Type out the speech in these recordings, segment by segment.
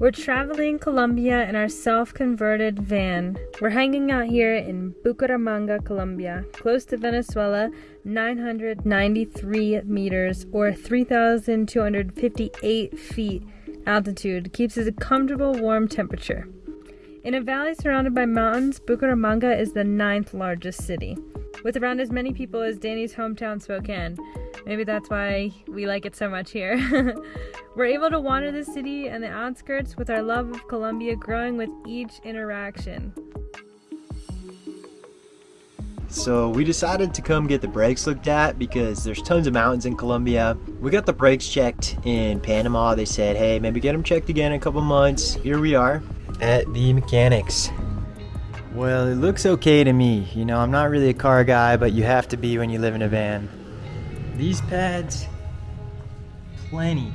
We're traveling Colombia in our self-converted van. We're hanging out here in Bucaramanga, Colombia, close to Venezuela, 993 meters or 3,258 feet altitude keeps us a comfortable warm temperature. In a valley surrounded by mountains, Bucaramanga is the ninth largest city, with around as many people as Danny's hometown Spokane. Maybe that's why we like it so much here. We're able to wander the city and the outskirts with our love of Colombia growing with each interaction. So we decided to come get the brakes looked at because there's tons of mountains in Colombia. We got the brakes checked in Panama. They said, hey, maybe get them checked again in a couple months. Here we are at the mechanics. Well, it looks okay to me. You know, I'm not really a car guy, but you have to be when you live in a van. These pads, plenty,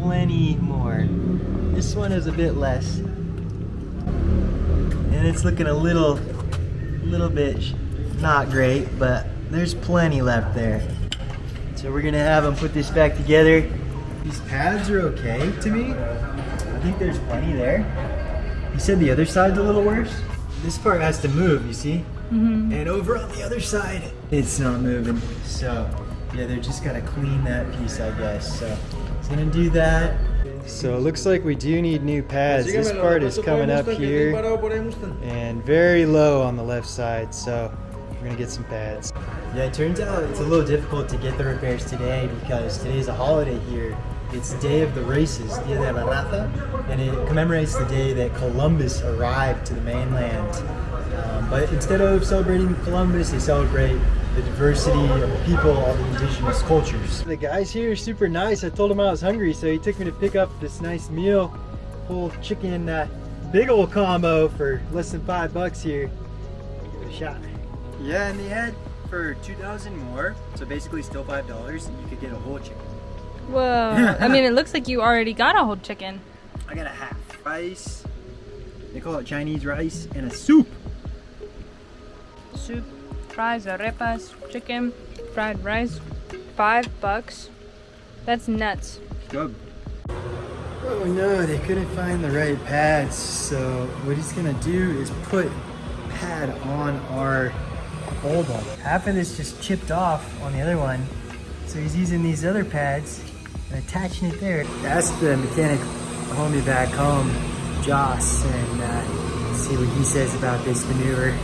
plenty more. This one is a bit less. And it's looking a little little bit not great, but there's plenty left there. So we're gonna have them put this back together. These pads are okay to me. I think there's plenty there. You said the other side's a little worse? This part has to move, you see? Mm -hmm. And over on the other side, it's not moving. So yeah, they're just gotta clean that piece, I guess. So it's gonna do that. So it looks like we do need new pads. This part is coming up here and very low on the left side. So we're gonna get some pads. Yeah, it turns out it's a little difficult to get the repairs today because today's a holiday here. It's Day of the Races, Dia de la Raza, and it commemorates the day that Columbus arrived to the mainland. Um, but instead of celebrating Columbus, they celebrate the diversity of the people, all the indigenous cultures. The guys here are super nice. I told him I was hungry, so he took me to pick up this nice meal, whole chicken, uh, big old combo for less than five bucks here. Give it a shot. Yeah, and they had for 2,000 more, so basically still $5, you could get a whole chicken. Whoa, I mean, it looks like you already got a whole chicken. I got a half rice, they call it Chinese rice, and a soup. Soup fries, arepas, chicken, fried rice, five bucks. That's nuts. Good. Oh no, they couldn't find the right pads. So what he's gonna do is put pad on our hold on. Half of this just chipped off on the other one. So he's using these other pads and attaching it there. That's the mechanic homie back home, Joss, and uh, see what he says about this maneuver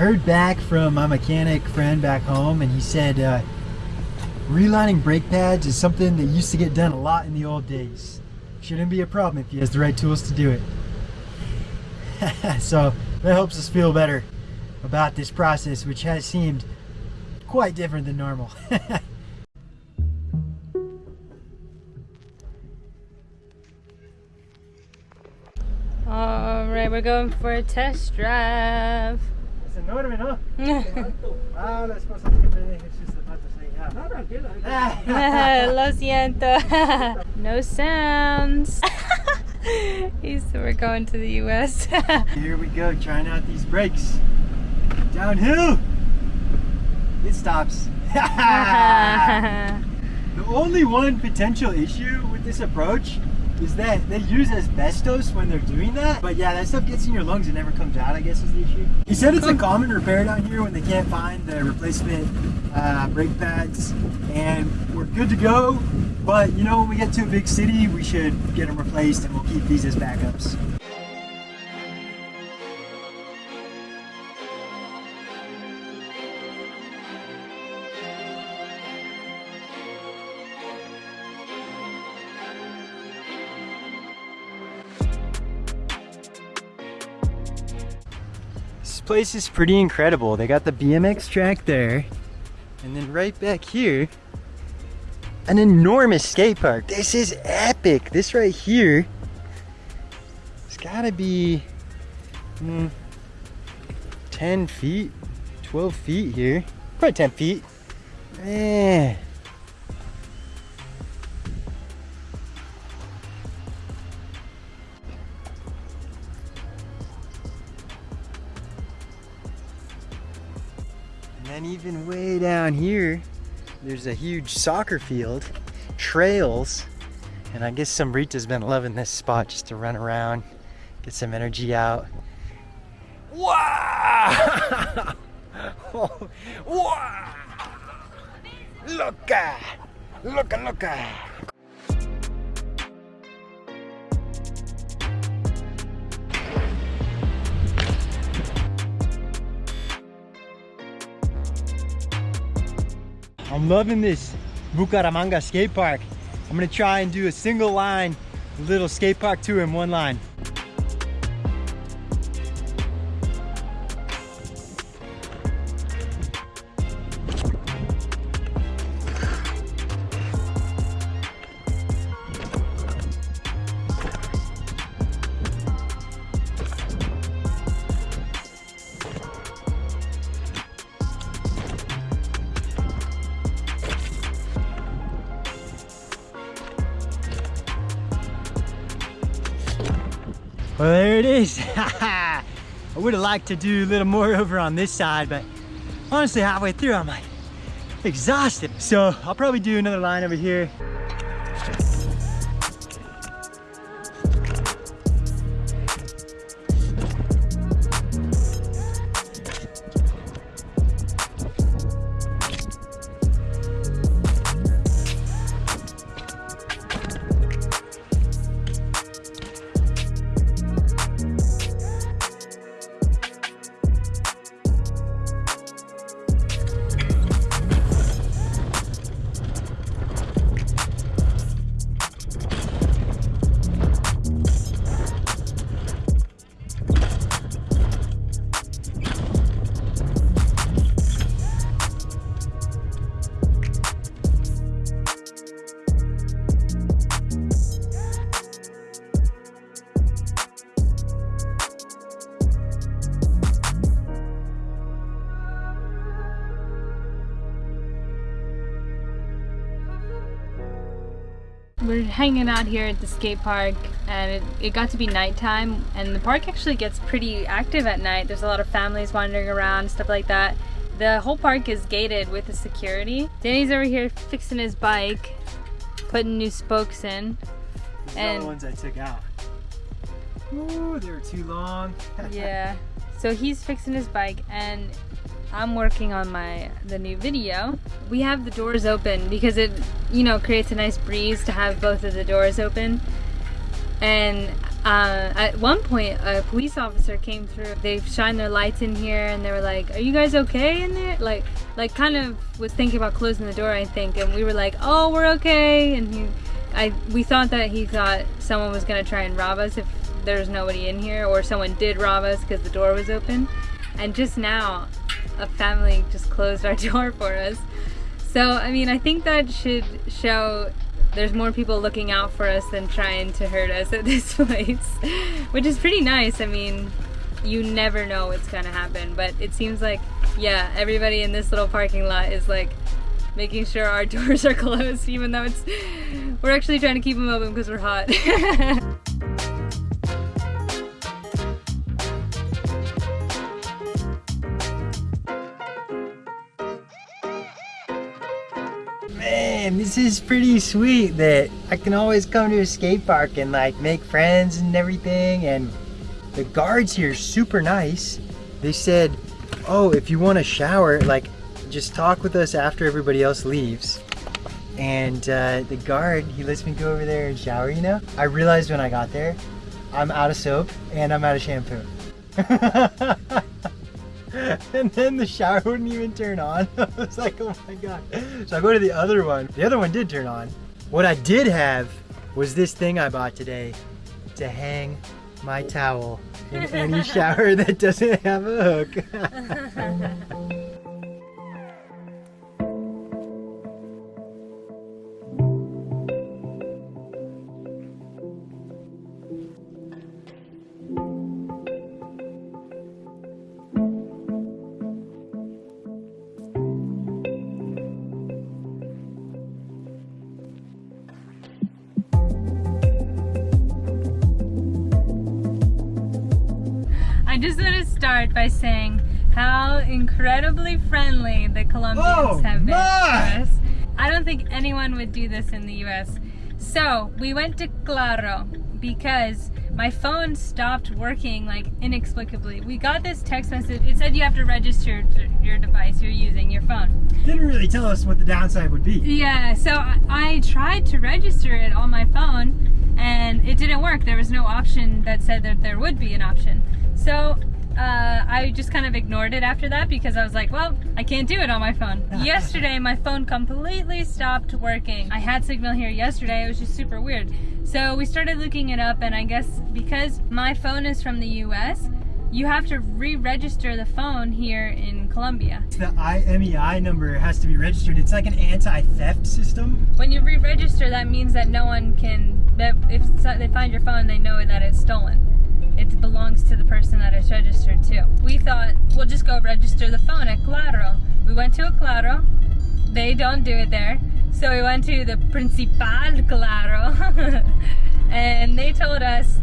heard back from my mechanic friend back home and he said uh, relining brake pads is something that used to get done a lot in the old days. Shouldn't be a problem if he has the right tools to do it. so that helps us feel better about this process which has seemed quite different than normal. Alright, we're going for a test drive enorme, ¿no? ah, la esposa que me deje sus zapatos ahí. No, tranquila. Lo siento. no sounds. He's, we're going to the U.S. Here we go, trying out these brakes. Downhill. It stops. the only one potential issue with this approach is that they use asbestos when they're doing that. But yeah, that stuff gets in your lungs and never comes out, I guess is the issue. He said it's a common repair down here when they can't find the replacement uh, brake pads. And we're good to go. But you know, when we get to a big city, we should get them replaced and we'll keep these as backups. Place is pretty incredible. They got the BMX track there. And then right back here, an enormous skate park. This is epic. This right here, it's gotta be mm, 10 feet, 12 feet here. Probably 10 feet. Man. Down here, there's a huge soccer field, trails, And I guess some Rita's been loving this spot just to run around, get some energy out. Wow! wow! Look at, look at, look at. I'm loving this Bucaramanga skate park. I'm gonna try and do a single line little skate park tour in one line. Well, there it is. I would have liked to do a little more over on this side, but honestly, halfway through, I'm like exhausted. So I'll probably do another line over here. Hanging out here at the skate park and it, it got to be nighttime and the park actually gets pretty active at night. There's a lot of families wandering around, stuff like that. The whole park is gated with the security. Danny's over here fixing his bike, putting new spokes in. These And- are the ones I took out. Ooh, they were too long. yeah. So he's fixing his bike and I'm working on my the new video. We have the doors open because it, you know, creates a nice breeze to have both of the doors open. And uh, at one point, a police officer came through. They shined their lights in here, and they were like, "Are you guys okay in there?" Like, like kind of was thinking about closing the door, I think. And we were like, "Oh, we're okay." And he, I, we thought that he thought someone was gonna try and rob us if there's nobody in here, or someone did rob us because the door was open. And just now, a family just closed our door for us. So, I mean, I think that should show there's more people looking out for us than trying to hurt us at this place, which is pretty nice. I mean, you never know what's gonna happen, but it seems like, yeah, everybody in this little parking lot is like making sure our doors are closed, even though it's, we're actually trying to keep them open because we're hot. Man, this is pretty sweet that I can always come to a skate park and like make friends and everything. And the guards here super nice. They said, oh, if you want to shower, like just talk with us after everybody else leaves. And uh, the guard, he lets me go over there and shower, you know? I realized when I got there, I'm out of soap and I'm out of shampoo. and then the shower wouldn't even turn on. I was like, oh my god. So I go to the other one. The other one did turn on. What I did have was this thing I bought today to hang my towel in any shower that doesn't have a hook. Just want to start by saying how incredibly friendly the Colombians Oh, have been my! to us. I don't think anyone would do this in the US. So we went to Claro because my phone stopped working like inexplicably. We got this text message. It said you have to register your device you're using, your phone. Didn't really tell us what the downside would be. Yeah, so I, I tried to register it on my phone and it didn't work. There was no option that said that there would be an option. So uh, I just kind of ignored it after that because I was like, well, I can't do it on my phone. yesterday, my phone completely stopped working. I had signal here yesterday. It was just super weird. So we started looking it up and I guess because my phone is from the US, you have to re-register the phone here in Colombia. The IMEI number has to be registered. It's like an anti-theft system. When you re-register, that means that no one can, that if they find your phone, they know that it's stolen it belongs to the person that it's registered to. We thought, we'll just go register the phone at Claro. We went to a Claro. They don't do it there. So we went to the Principal Claro. and they told us,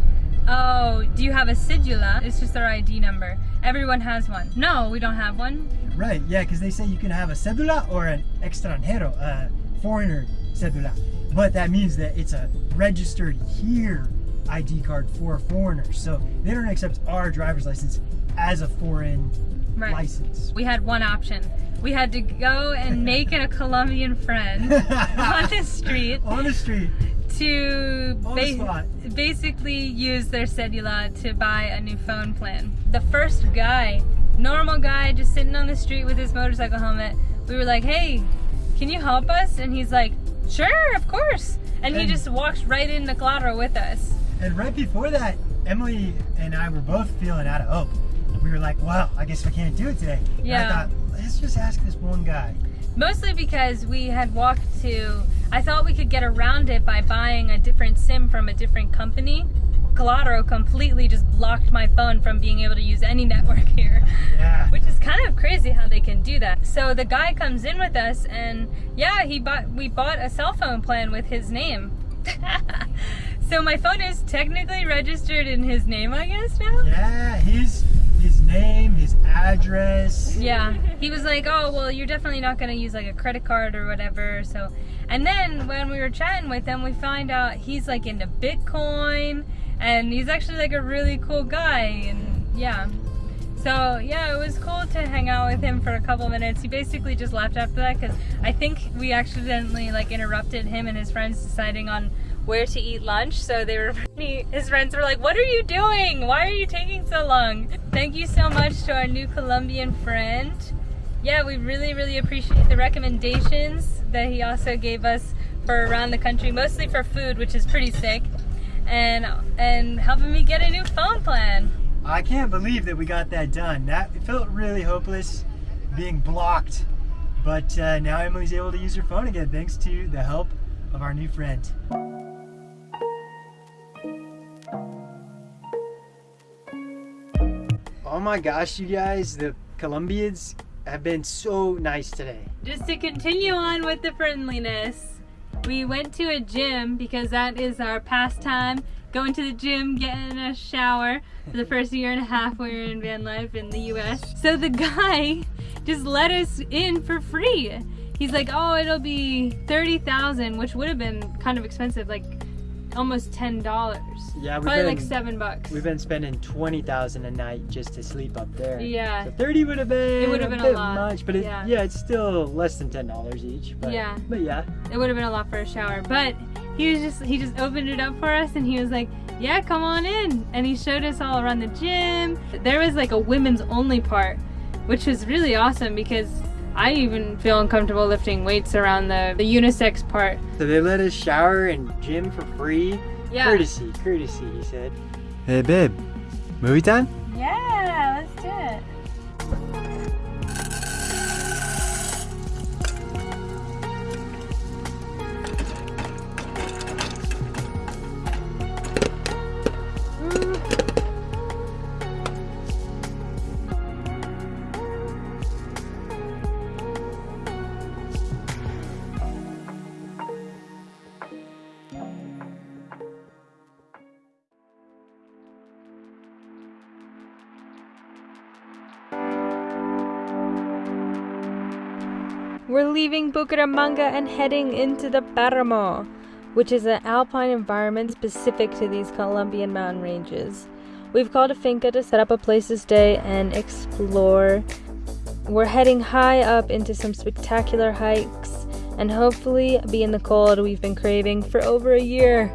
oh, do you have a cedula? It's just our ID number. Everyone has one. No, we don't have one. Right, yeah, because they say you can have a cedula or an extranjero, a foreigner cedula. But that means that it's a registered here ID card for foreigners. So they don't accept our driver's license as a foreign right. license. We had one option. We had to go and make a Colombian friend on the street. On the street. To ba basically use their cedula to buy a new phone plan. The first guy, normal guy, just sitting on the street with his motorcycle helmet, we were like, hey, can you help us? And he's like, sure, of course. And, and he just walks right into Claro with us. And right before that, Emily and I were both feeling out of hope. We were like, well, I guess we can't do it today. Yeah. And I thought, let's just ask this one guy. Mostly because we had walked to, I thought we could get around it by buying a different SIM from a different company. Claro completely just blocked my phone from being able to use any network here. Yeah. Which is kind of crazy how they can do that. So the guy comes in with us and yeah, he bought we bought a cell phone plan with his name. So my phone is technically registered in his name, I guess now? Yeah, his his name, his address. Yeah. He was like, "Oh, well, you're definitely not going to use like a credit card or whatever." So, and then when we were chatting with him, we find out he's like into Bitcoin and he's actually like a really cool guy and yeah. So yeah, it was cool to hang out with him for a couple minutes. He basically just left after that because I think we accidentally like interrupted him and his friends deciding on where to eat lunch. So they were, his friends were like, what are you doing? Why are you taking so long? Thank you so much to our new Colombian friend. Yeah, we really, really appreciate the recommendations that he also gave us for around the country, mostly for food, which is pretty sick, and and helping me get a new phone plan. I can't believe that we got that done. That felt really hopeless, being blocked. But uh, now Emily's able to use her phone again, thanks to the help of our new friend. Oh my gosh, you guys, the Colombians have been so nice today. Just to continue on with the friendliness, we went to a gym because that is our pastime. Going to the gym, getting a shower for the first year and a half we were in van life in the US. So the guy just let us in for free. He's like, oh, it'll be 30,000, which would have been kind of expensive, like almost ten dollars. Yeah, probably been, like seven bucks. We've been spending twenty thousand a night just to sleep up there. Yeah. So thirty would have been. It would have been a, a lot. much, but it, yeah. yeah, it's still less than ten dollars each. But, yeah. But yeah. It would have been a lot for a shower, but he was just he just opened it up for us and he was like, "Yeah, come on in," and he showed us all around the gym. There was like a women's only part, which was really awesome because I even feel uncomfortable lifting weights around the, the unisex part. So they let us shower and gym for free. Yeah. Courtesy, courtesy, he said. Hey babe, movie time? Yeah, let's do it. We're leaving Bucaramanga and heading into the Paramo. which is an alpine environment specific to these Colombian mountain ranges. We've called a finca to set up a place to stay and explore. We're heading high up into some spectacular hikes and hopefully be in the cold we've been craving for over a year.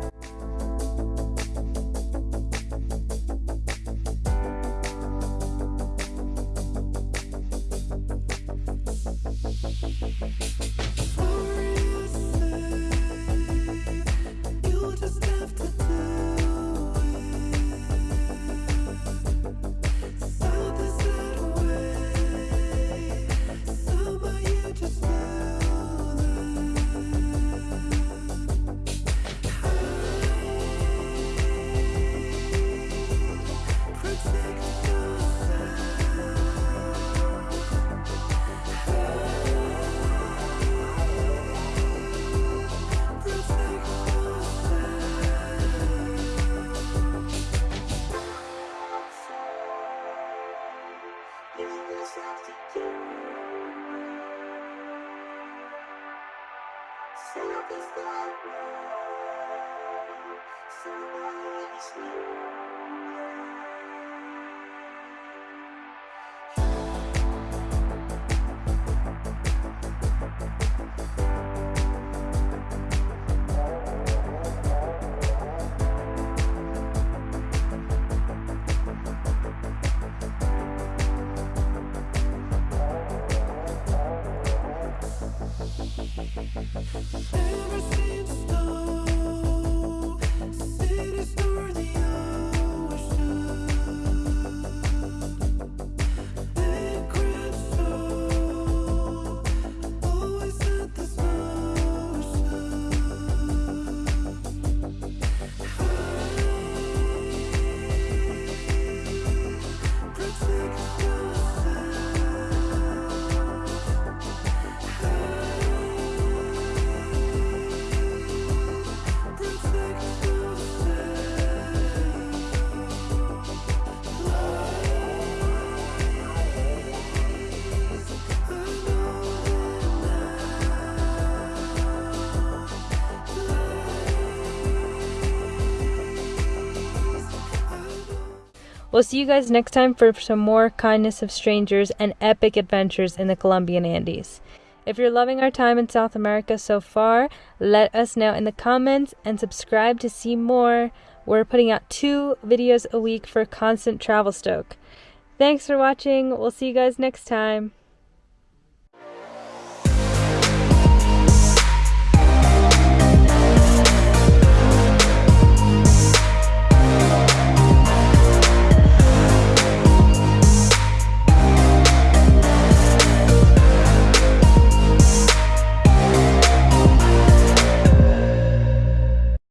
We'll see you guys next time for some more kindness of strangers and epic adventures in the Colombian Andes. If you're loving our time in South America so far, let us know in the comments and subscribe to see more. We're putting out two videos a week for constant travel stoke. Thanks for watching. We'll see you guys next time.